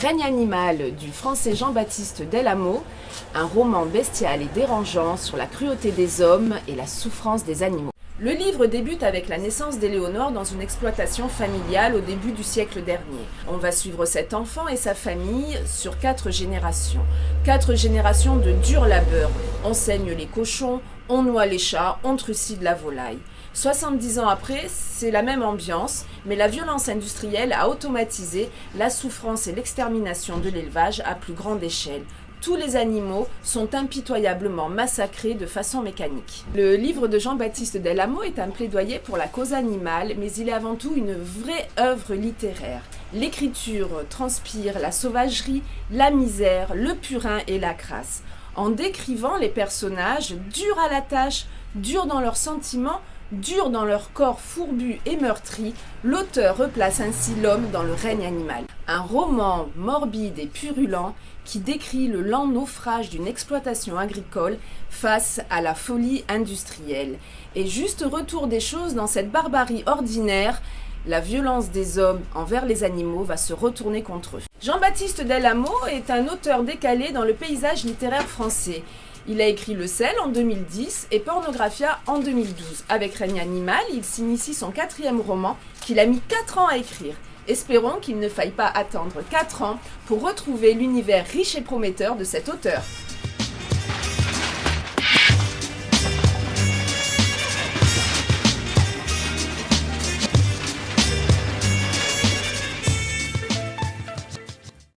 Règne animal du français Jean-Baptiste Delamo, un roman bestial et dérangeant sur la cruauté des hommes et la souffrance des animaux. Le livre débute avec la naissance d'Éléonore dans une exploitation familiale au début du siècle dernier. On va suivre cet enfant et sa famille sur quatre générations. Quatre générations de dur labeur. On saigne les cochons, on noie les chats, on trucide la volaille. 70 ans après, c'est la même ambiance, mais la violence industrielle a automatisé la souffrance et l'extermination de l'élevage à plus grande échelle tous les animaux sont impitoyablement massacrés de façon mécanique. Le livre de Jean-Baptiste Delamo est un plaidoyer pour la cause animale, mais il est avant tout une vraie œuvre littéraire. L'écriture transpire la sauvagerie, la misère, le purin et la crasse. En décrivant les personnages durs à la tâche, durs dans leurs sentiments, durs dans leur corps fourbu et meurtri, l'auteur replace ainsi l'homme dans le règne animal. Un roman morbide et purulent qui décrit le lent naufrage d'une exploitation agricole face à la folie industrielle. Et juste retour des choses dans cette barbarie ordinaire, la violence des hommes envers les animaux va se retourner contre eux. Jean-Baptiste Delamo est un auteur décalé dans le paysage littéraire français. Il a écrit Le sel en 2010 et Pornographia en 2012. Avec Règne animal, il s'initie son quatrième roman qu'il a mis 4 ans à écrire. Espérons qu'il ne faille pas attendre 4 ans pour retrouver l'univers riche et prometteur de cet auteur.